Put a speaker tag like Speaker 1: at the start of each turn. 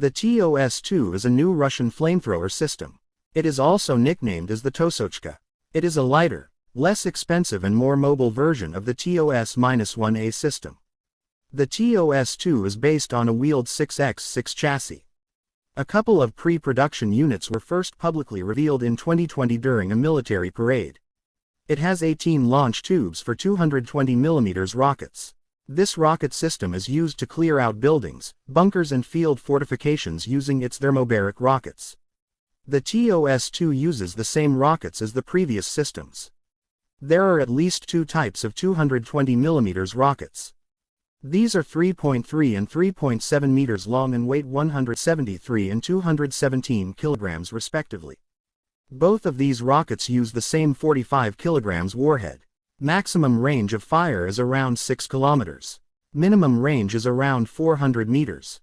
Speaker 1: The TOS-2 is a new Russian flamethrower system. It is also nicknamed as the Tosochka. It is a lighter, less expensive and more mobile version of the TOS-1A system. The TOS-2 is based on a wheeled 6x6 chassis. A couple of pre-production units were first publicly revealed in 2020 during a military parade. It has 18 launch tubes for 220mm rockets. This rocket system is used to clear out buildings, bunkers and field fortifications using its thermobaric rockets. The TOS-2 uses the same rockets as the previous systems. There are at least two types of 220mm rockets. These are 3.3 and 3.7 meters long and weight 173 and 217 kilograms respectively. Both of these rockets use the same 45 kilograms warhead. Maximum range of fire is around 6 kilometers. Minimum range is around 400 meters.